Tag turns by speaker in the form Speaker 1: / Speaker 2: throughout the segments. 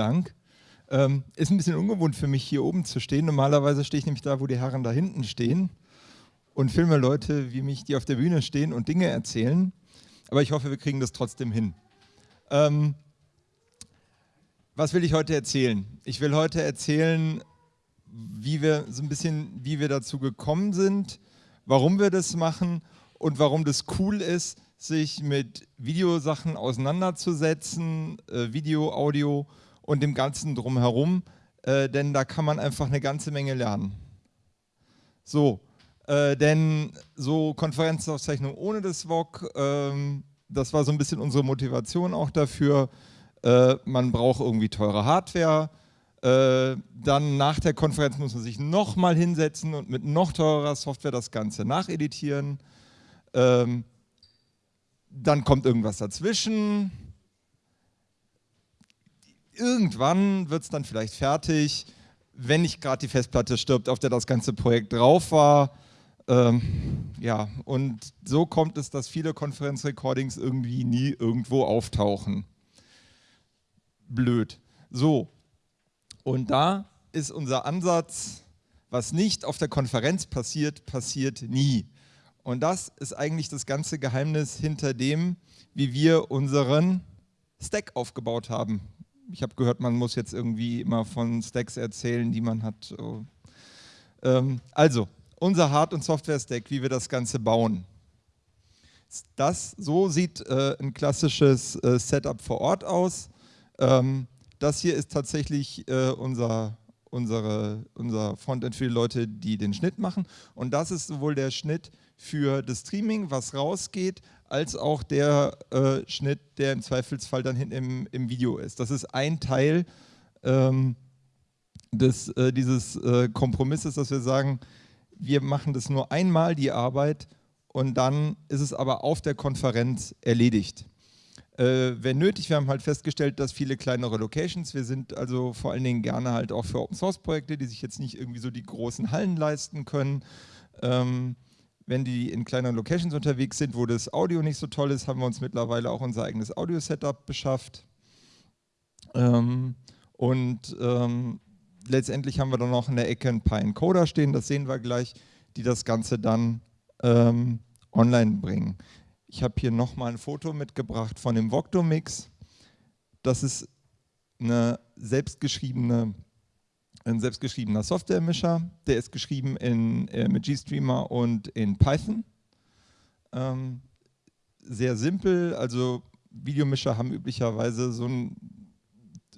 Speaker 1: Dank. Ähm, ist ein bisschen ungewohnt für mich, hier oben zu stehen. Normalerweise stehe ich nämlich da, wo die Herren da hinten stehen und filme Leute wie mich, die auf der Bühne stehen und Dinge erzählen. Aber ich hoffe, wir kriegen das trotzdem hin. Ähm, was will ich heute erzählen? Ich will heute erzählen, wie wir so ein bisschen, wie wir dazu gekommen sind, warum wir das machen und warum das cool ist, sich mit Videosachen auseinanderzusetzen, äh, Video, Audio und dem Ganzen drumherum, äh, denn da kann man einfach eine ganze Menge lernen. So, äh, denn so Konferenzaufzeichnung ohne das VOG, ähm, das war so ein bisschen unsere Motivation auch dafür. Äh, man braucht irgendwie teure Hardware, äh, dann nach der Konferenz muss man sich nochmal hinsetzen und mit noch teurer Software das Ganze nacheditieren. Ähm, dann kommt irgendwas dazwischen. Irgendwann wird es dann vielleicht fertig, wenn nicht gerade die Festplatte stirbt, auf der das ganze Projekt drauf war. Ähm, ja, und so kommt es, dass viele Konferenzrecordings irgendwie nie irgendwo auftauchen. Blöd. So, und da ist unser Ansatz, was nicht auf der Konferenz passiert, passiert nie. Und das ist eigentlich das ganze Geheimnis hinter dem, wie wir unseren Stack aufgebaut haben. Ich habe gehört, man muss jetzt irgendwie immer von Stacks erzählen, die man hat. Ähm, also, unser Hard- und Software-Stack, wie wir das Ganze bauen. Das, so sieht äh, ein klassisches äh, Setup vor Ort aus. Ähm, das hier ist tatsächlich äh, unser unsere, unser Frontend für die Leute, die den Schnitt machen. Und das ist sowohl der Schnitt für das Streaming, was rausgeht, als auch der äh, Schnitt, der im Zweifelsfall dann hinten im, im Video ist. Das ist ein Teil ähm, des, äh, dieses äh, Kompromisses, dass wir sagen, wir machen das nur einmal, die Arbeit, und dann ist es aber auf der Konferenz erledigt äh, wenn nötig. Wir haben halt festgestellt, dass viele kleinere Locations, wir sind also vor allen Dingen gerne halt auch für Open Source Projekte, die sich jetzt nicht irgendwie so die großen Hallen leisten können. Ähm, wenn die in kleineren Locations unterwegs sind, wo das Audio nicht so toll ist, haben wir uns mittlerweile auch unser eigenes Audio-Setup beschafft. Ähm, und ähm, letztendlich haben wir dann noch in der Ecke ein paar Encoder stehen, das sehen wir gleich, die das Ganze dann ähm, online bringen. Ich habe hier nochmal ein Foto mitgebracht von dem Voctomix. Das ist eine selbstgeschriebene, ein selbstgeschriebener Softwaremischer. Der ist geschrieben in, äh, mit GStreamer und in Python. Ähm, sehr simpel, also Videomischer haben üblicherweise so ein,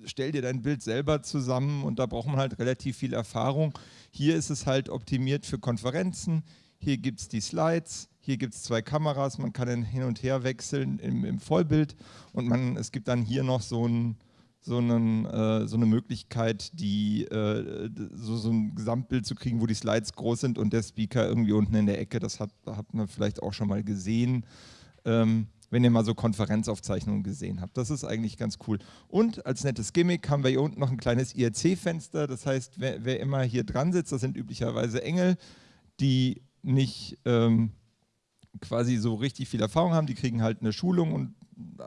Speaker 1: stell dir dein Bild selber zusammen und da braucht man halt relativ viel Erfahrung. Hier ist es halt optimiert für Konferenzen, hier gibt es die Slides, hier gibt es zwei Kameras, man kann hin und her wechseln im, im Vollbild und man, es gibt dann hier noch so, ein, so, einen, äh, so eine Möglichkeit, die, äh, so, so, ein Gesamtbild zu kriegen, wo die Slides groß sind und der Speaker irgendwie unten in der Ecke. Das hat, habt ihr vielleicht auch schon mal gesehen, ähm, wenn ihr mal so Konferenzaufzeichnungen gesehen habt. Das ist eigentlich ganz cool. Und als nettes Gimmick haben wir hier unten noch ein kleines IRC-Fenster. Das heißt, wer, wer, immer hier dran sitzt, das sind üblicherweise Engel, die nicht... Ähm, quasi so richtig viel Erfahrung haben, die kriegen halt eine Schulung und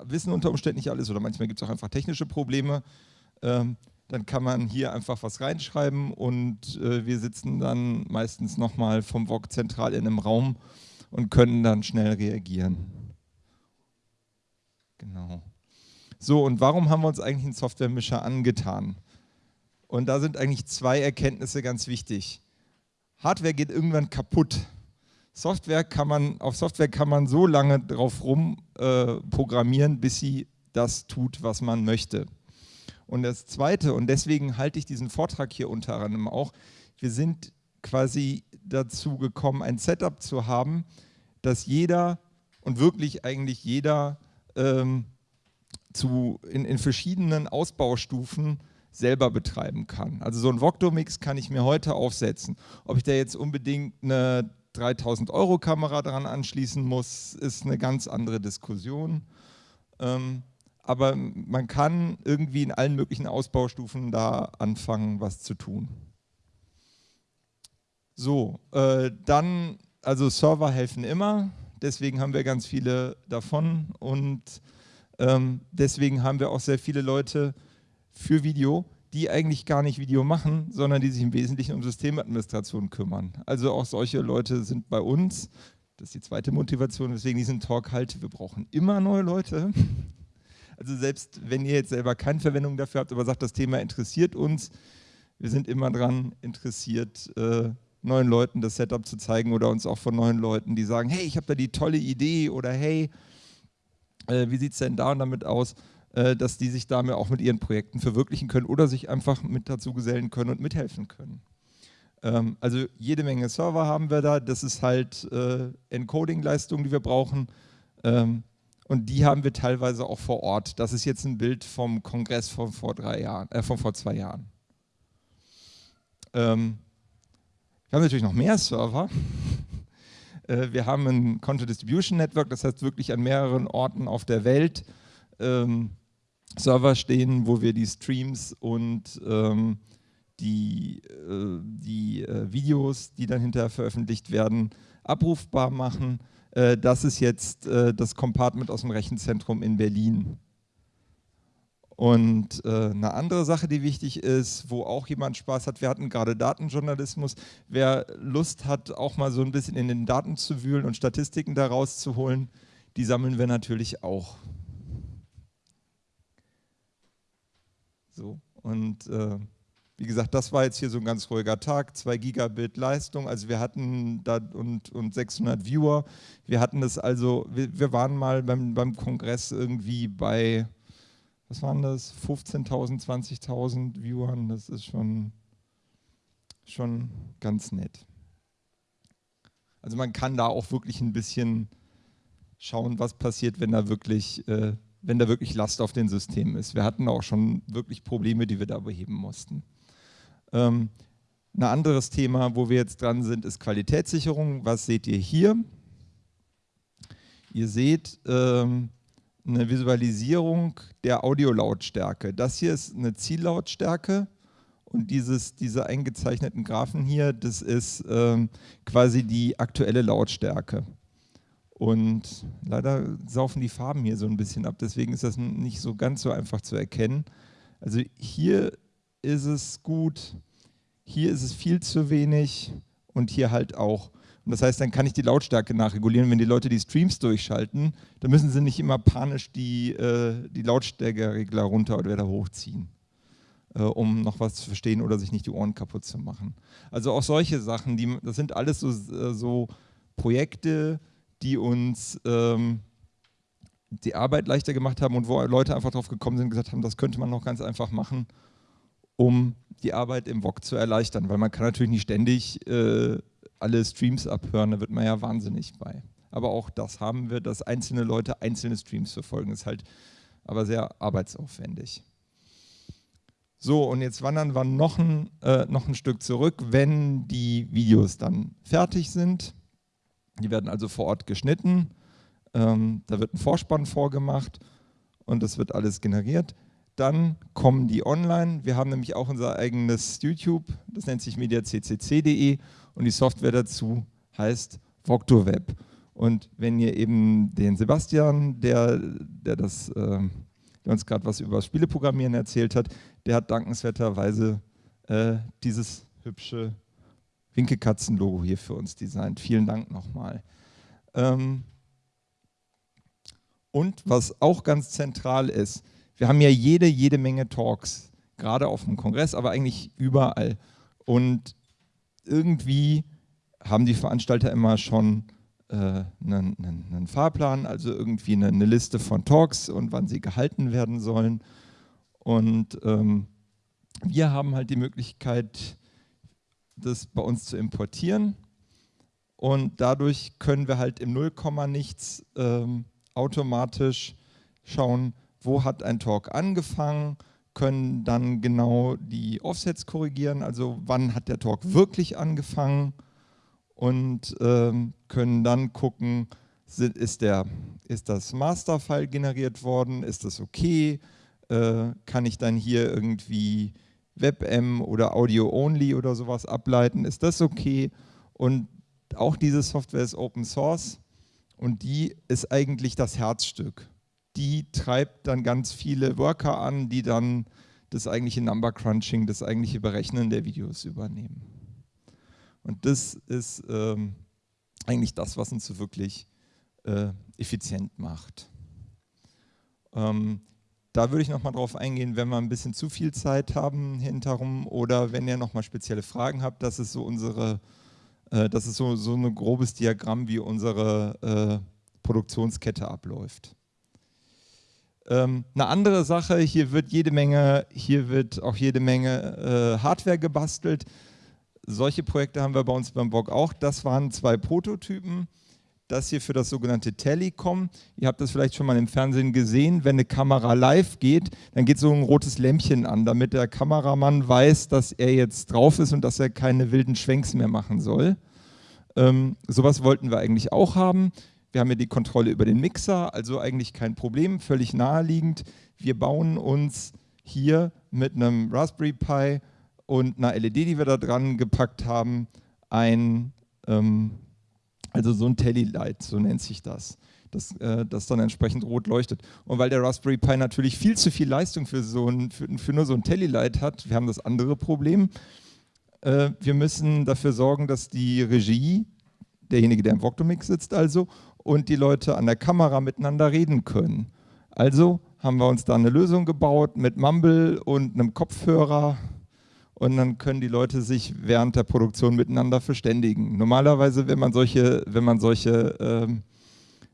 Speaker 1: wissen unter Umständen nicht alles oder manchmal gibt es auch einfach technische Probleme. Ähm, dann kann man hier einfach was reinschreiben und äh, wir sitzen dann meistens nochmal vom VOG zentral in einem Raum und können dann schnell reagieren. Genau. So, und warum haben wir uns eigentlich einen Softwaremischer angetan? Und da sind eigentlich zwei Erkenntnisse ganz wichtig. Hardware geht irgendwann kaputt. Software kann man, auf Software kann man so lange drauf rum äh, bis sie das tut, was man möchte. Und das Zweite, und deswegen halte ich diesen Vortrag hier unter anderem auch, wir sind quasi dazu gekommen, ein Setup zu haben, dass jeder und wirklich eigentlich jeder ähm, zu, in, in verschiedenen Ausbaustufen selber betreiben kann. Also so ein Voctomix kann ich mir heute aufsetzen. Ob ich da jetzt unbedingt eine 3000 Euro Kamera dran anschließen muss, ist eine ganz andere Diskussion. Ähm, aber man kann irgendwie in allen möglichen Ausbaustufen da anfangen, was zu tun. So, äh, dann, also Server helfen immer, deswegen haben wir ganz viele davon und ähm, deswegen haben wir auch sehr viele Leute für Video, die eigentlich gar nicht Video machen, sondern die sich im Wesentlichen um Systemadministration kümmern. Also auch solche Leute sind bei uns. Das ist die zweite Motivation, weswegen diesen Talk halte. Wir brauchen immer neue Leute. Also selbst wenn ihr jetzt selber keine Verwendung dafür habt, aber sagt, das Thema interessiert uns, wir sind immer daran interessiert, äh, neuen Leuten das Setup zu zeigen oder uns auch von neuen Leuten, die sagen, hey, ich habe da die tolle Idee oder hey, äh, wie sieht es denn da und damit aus, äh, dass die sich damit auch mit ihren Projekten verwirklichen können oder sich einfach mit dazu gesellen können und mithelfen können. Ähm, also jede Menge Server haben wir da, das ist halt äh, Encoding-Leistung, die wir brauchen ähm, und die haben wir teilweise auch vor Ort. Das ist jetzt ein Bild vom Kongress von vor, drei Jahren, äh, von vor zwei Jahren. Ähm, wir haben natürlich noch mehr Server. Äh, wir haben ein Content Distribution Network, das heißt wirklich an mehreren Orten auf der Welt ähm, Server stehen, wo wir die Streams und ähm, die, äh, die äh, Videos, die dann hinterher veröffentlicht werden, abrufbar machen. Äh, das ist jetzt äh, das Compartment aus dem Rechenzentrum in Berlin. Und äh, eine andere Sache, die wichtig ist, wo auch jemand Spaß hat, wir hatten gerade Datenjournalismus. Wer Lust hat, auch mal so ein bisschen in den Daten zu wühlen und Statistiken daraus zu holen, die sammeln wir natürlich auch. So, und äh, wie gesagt, das war jetzt hier so ein ganz ruhiger Tag, 2 Gigabit Leistung, also wir hatten da und, und 600 Viewer. Wir hatten das also, wir, wir waren mal beim, beim Kongress irgendwie bei was waren das, 15.000, 20.000 Viewern, das ist schon, schon ganz nett. Also man kann da auch wirklich ein bisschen schauen, was passiert, wenn da wirklich, äh, wenn da wirklich Last auf den Systemen ist. Wir hatten auch schon wirklich Probleme, die wir da beheben mussten. Ähm, ein anderes Thema, wo wir jetzt dran sind, ist Qualitätssicherung. Was seht ihr hier? Ihr seht, ähm, eine Visualisierung der Audiolautstärke. Das hier ist eine Ziellautstärke und dieses, diese eingezeichneten Graphen hier, das ist ähm, quasi die aktuelle Lautstärke. Und leider saufen die Farben hier so ein bisschen ab, deswegen ist das nicht so ganz so einfach zu erkennen. Also hier ist es gut, hier ist es viel zu wenig und hier halt auch. Und das heißt, dann kann ich die Lautstärke nachregulieren. Wenn die Leute die Streams durchschalten, dann müssen sie nicht immer panisch die, äh, die Lautstärkeregler runter oder wieder hochziehen, äh, um noch was zu verstehen oder sich nicht die Ohren kaputt zu machen. Also auch solche Sachen, die, das sind alles so, äh, so Projekte, die uns ähm, die Arbeit leichter gemacht haben und wo Leute einfach drauf gekommen sind und gesagt haben, das könnte man noch ganz einfach machen, um die Arbeit im VOG zu erleichtern, weil man kann natürlich nicht ständig äh, alle Streams abhören, da wird man ja wahnsinnig bei. Aber auch das haben wir, dass einzelne Leute einzelne Streams verfolgen, ist halt aber sehr arbeitsaufwendig. So, und jetzt wandern wir noch ein, äh, noch ein Stück zurück, wenn die Videos dann fertig sind. Die werden also vor Ort geschnitten, ähm, da wird ein Vorspann vorgemacht und das wird alles generiert. Dann kommen die online. Wir haben nämlich auch unser eigenes YouTube, das nennt sich mediaccc.de und die Software dazu heißt VoctoWeb. Und wenn ihr eben den Sebastian, der, der, das, äh, der uns gerade was über Spieleprogrammieren erzählt hat, der hat dankenswerterweise äh, dieses hübsche Winkekatzen-Logo hier für uns designt. Vielen Dank nochmal. Ähm, und was auch ganz zentral ist, wir haben ja jede, jede Menge Talks, gerade auf dem Kongress, aber eigentlich überall. Und irgendwie haben die Veranstalter immer schon äh, einen, einen, einen, Fahrplan, also irgendwie eine, eine, Liste von Talks und wann sie gehalten werden sollen. Und ähm, wir haben halt die Möglichkeit, das bei uns zu importieren. Und dadurch können wir halt im Nullkomma nichts ähm, automatisch schauen, wo hat ein Talk angefangen, können dann genau die Offsets korrigieren, also wann hat der Talk wirklich angefangen und ähm, können dann gucken, ist, der, ist das Masterfile generiert worden, ist das okay, äh, kann ich dann hier irgendwie WebM oder Audio-Only oder sowas ableiten, ist das okay und auch diese Software ist Open Source und die ist eigentlich das Herzstück die treibt dann ganz viele Worker an, die dann das eigentliche Number Crunching, das eigentliche Berechnen der Videos übernehmen. Und das ist ähm, eigentlich das, was uns so wirklich äh, effizient macht. Ähm, da würde ich nochmal drauf eingehen, wenn wir ein bisschen zu viel Zeit haben hinterrum oder wenn ihr nochmal spezielle Fragen habt, das ist so unsere, äh, das ist so, so ein grobes Diagramm, wie unsere äh, Produktionskette abläuft. Ähm, eine andere Sache, hier wird jede Menge, hier wird auch jede Menge äh, Hardware gebastelt. Solche Projekte haben wir bei uns beim Blog auch. Das waren zwei Prototypen. Das hier für das sogenannte Telecom. Ihr habt das vielleicht schon mal im Fernsehen gesehen. Wenn eine Kamera live geht, dann geht so ein rotes Lämpchen an, damit der Kameramann weiß, dass er jetzt drauf ist und dass er keine wilden Schwenks mehr machen soll. Ähm, sowas wollten wir eigentlich auch haben. Wir haben ja die Kontrolle über den Mixer, also eigentlich kein Problem, völlig naheliegend. Wir bauen uns hier mit einem Raspberry Pi und einer LED, die wir da dran gepackt haben, ein, ähm, also so ein Telly-Light, so nennt sich das, das, äh, das dann entsprechend rot leuchtet. Und weil der Raspberry Pi natürlich viel zu viel Leistung für, so ein, für, für nur so ein Telly-Light hat, wir haben das andere Problem, äh, wir müssen dafür sorgen, dass die Regie, derjenige, der im Voctomix sitzt also, und die Leute an der Kamera miteinander reden können. Also haben wir uns da eine Lösung gebaut mit Mumble und einem Kopfhörer und dann können die Leute sich während der Produktion miteinander verständigen. Normalerweise, wenn man solche, wenn man solche ähm,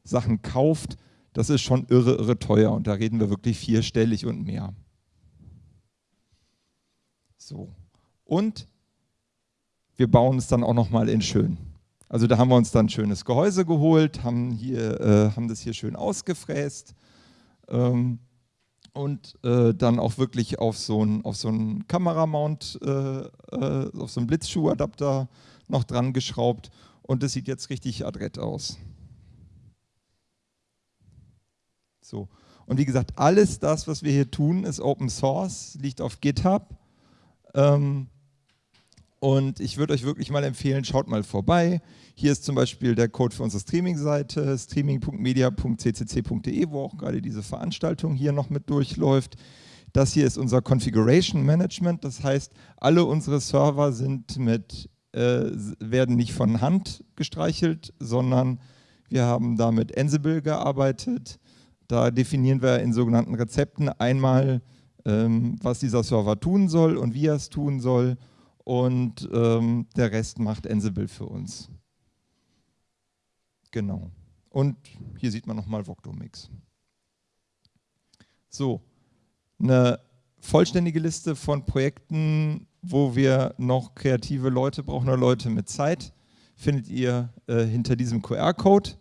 Speaker 1: Sachen kauft, das ist schon irre, irre teuer und da reden wir wirklich vierstellig und mehr. So. Und wir bauen es dann auch nochmal in schön. Also da haben wir uns dann ein schönes Gehäuse geholt, haben, hier, äh, haben das hier schön ausgefräst ähm, und äh, dann auch wirklich auf so einen so Kameramount, äh, äh, auf so einen Blitzschuhadapter noch dran geschraubt und das sieht jetzt richtig adrett aus. So. Und wie gesagt, alles das, was wir hier tun, ist Open Source, liegt auf GitHub. Ähm, und ich würde euch wirklich mal empfehlen, schaut mal vorbei. Hier ist zum Beispiel der Code für unsere Streaming-Seite, streaming.media.ccc.de, wo auch gerade diese Veranstaltung hier noch mit durchläuft. Das hier ist unser Configuration Management, das heißt, alle unsere Server sind mit, äh, werden nicht von Hand gestreichelt, sondern wir haben da mit Ansible gearbeitet. Da definieren wir in sogenannten Rezepten einmal, ähm, was dieser Server tun soll und wie er es tun soll und ähm, der Rest macht Ansible für uns. Genau. Und hier sieht man nochmal Voctomix. So, eine vollständige Liste von Projekten, wo wir noch kreative Leute brauchen oder Leute mit Zeit, findet ihr äh, hinter diesem QR-Code.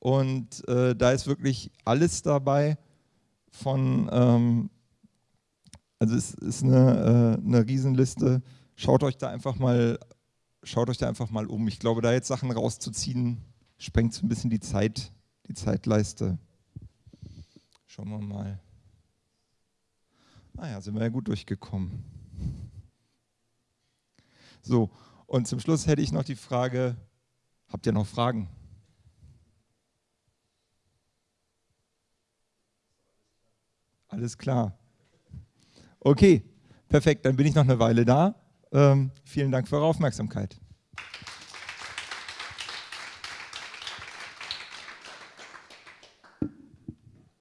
Speaker 1: Und äh, da ist wirklich alles dabei von, ähm, also es ist eine, äh, eine Riesenliste schaut euch da einfach mal, schaut euch da einfach mal um. Ich glaube, da jetzt Sachen rauszuziehen, sprengt so ein bisschen die Zeit, die Zeitleiste. Schauen wir mal. Ah ja, sind wir ja gut durchgekommen. So, und zum Schluss hätte ich noch die Frage, habt ihr noch Fragen? Alles klar. Okay, perfekt, dann bin ich noch eine Weile da. Ähm, vielen Dank für eure Aufmerksamkeit.